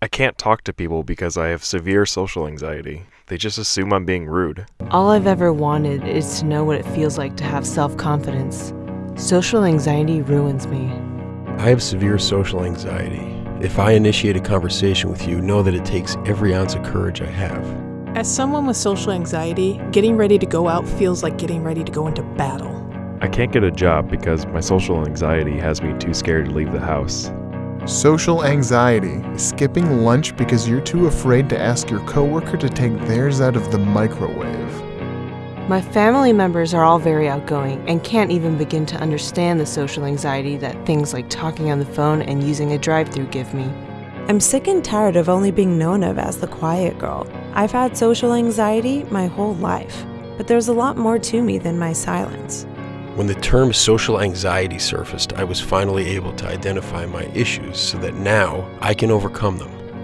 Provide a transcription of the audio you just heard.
I can't talk to people because I have severe social anxiety. They just assume I'm being rude. All I've ever wanted is to know what it feels like to have self confidence. Social anxiety ruins me. I have severe social anxiety. If I initiate a conversation with you, know that it takes every ounce of courage I have. As someone with social anxiety, getting ready to go out feels like getting ready to go into battle. I can't get a job because my social anxiety has me too scared to leave the house. Social anxiety skipping lunch because you're too afraid to ask your coworker to take theirs out of the microwave. My family members are all very outgoing and can't even begin to understand the social anxiety that things like talking on the phone and using a drive through give me. I'm sick and tired of only being known of as the quiet girl. I've had social anxiety my whole life, but there's a lot more to me than my silence. When the term social anxiety surfaced, I was finally able to identify my issues so that now I can overcome them.